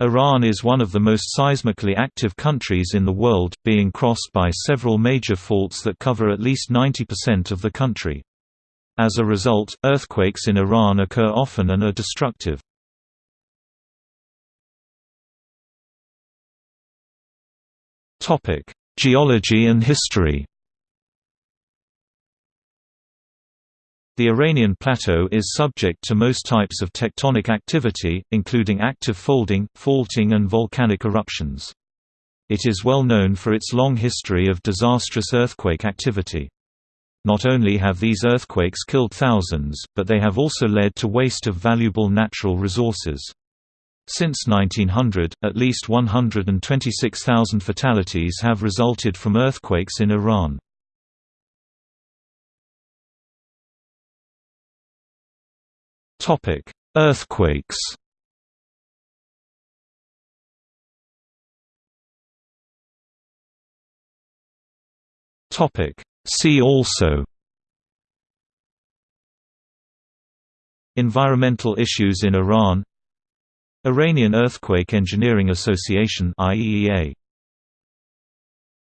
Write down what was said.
Iran is one of the most seismically active countries in the world, being crossed by several major faults that cover at least 90% of the country. As a result, earthquakes in Iran occur often and are destructive. Geology and history The Iranian plateau is subject to most types of tectonic activity, including active folding, faulting and volcanic eruptions. It is well known for its long history of disastrous earthquake activity. Not only have these earthquakes killed thousands, but they have also led to waste of valuable natural resources. Since 1900, at least 126,000 fatalities have resulted from earthquakes in Iran. Topic: Earthquakes. Topic: See also. Environmental issues in Iran Iranian Earthquake Engineering Association IEEA